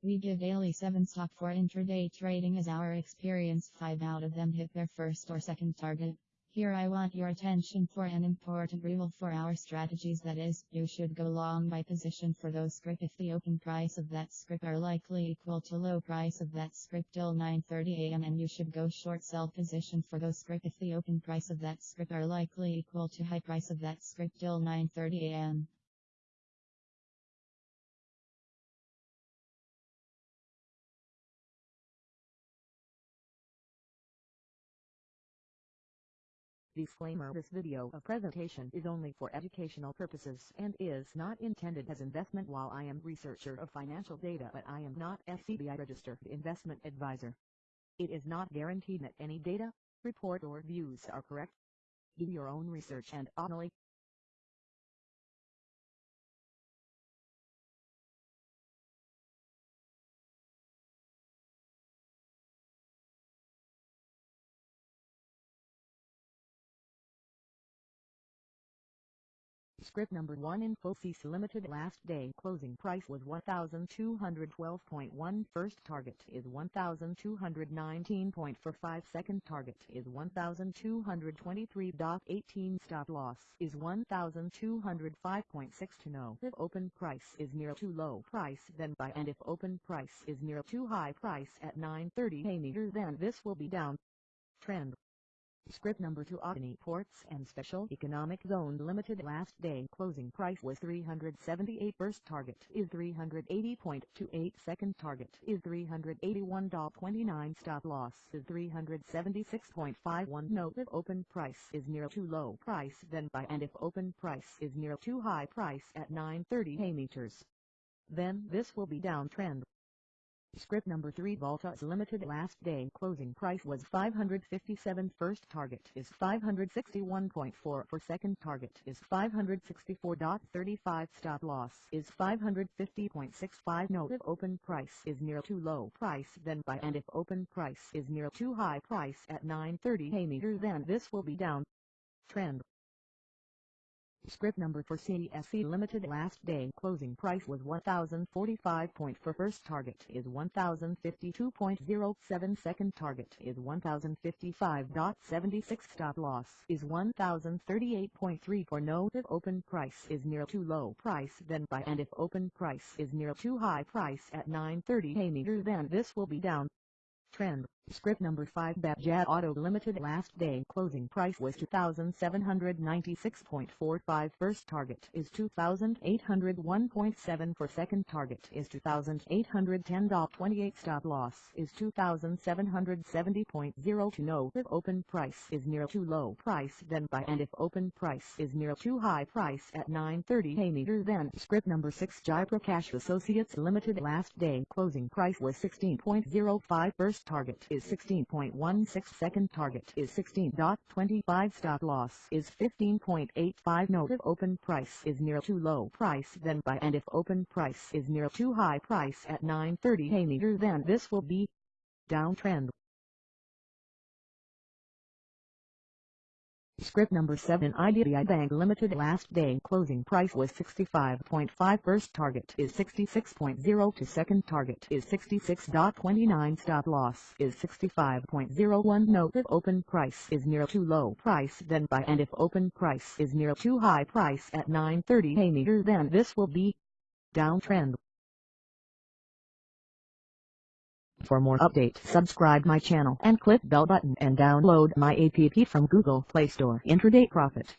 We give daily 7 stock for intraday trading as our experience 5 out of them hit their first or second target. Here I want your attention for an important rule for our strategies that is, you should go long by position for those script if the open price of that script are likely equal to low price of that script till 9.30 am and you should go short sell position for those script if the open price of that script are likely equal to high price of that script till 9.30 am. Disclaimer This video of presentation is only for educational purposes and is not intended as investment while I am researcher of financial data but I am not SEBI registered investment advisor. It is not guaranteed that any data, report or views are correct. Do your own research and only Script number 1 Infosys Limited last day. Closing price was 1212.1 first target is 1219.45 second target is 1223.18 stop loss is 1205.6 to know if open price is near too low price then buy. And if open price is near too high price at 9.30 a meter then this will be down. Trend Script number 2 Adani Ports and Special Economic Zone Limited. Last day closing price was 378 first target is 380.28 second target is 381.29 stop loss is 376.51 note if open price is near too low price then buy. And if open price is near too high price at 930 a meters then this will be downtrend Script number 3 Voltas Limited last day. Closing price was 557 first target is 561.4 for second target is 564.35 stop loss is 550.65 note if open price is near too low price then buy. And if open price is near too high price at 930 a meter then this will be down. Trend Script number for CSC Limited last day. Closing price was 1045 point for first target is 1052.07 second target is 1055.76 stop loss is 1038.3 for no if open price is near too low price then buy and if open price is near too high price at 930 a meter then this will be down. Trend Script number 5 Bajaj Auto Limited last day closing price was 2796.45 first target is 2801.7 for second target is 2810.28 stop loss is 2770.0 to know if open price is near too low price then buy and if open price is near too high price at 930 a meter then script number 6 Jaiprakash Associates Limited last day closing price was 16.05 first target is is 16.16 second target is 16.25 stop loss is 15.85 note if open price is near too low price then buy. And if open price is near too high price at 9.30 a meter then this will be downtrend Script number 7 IDBI Bank Limited last day closing price was 65.5 first target is 66.0 to second target is 66.29 stop loss is 65.01 note if open price is near too low price then buy and if open price is near too high price at 9.30 a meter then this will be downtrend For more updates subscribe my channel and click bell button and download my app from Google Play Store Intraday Profit.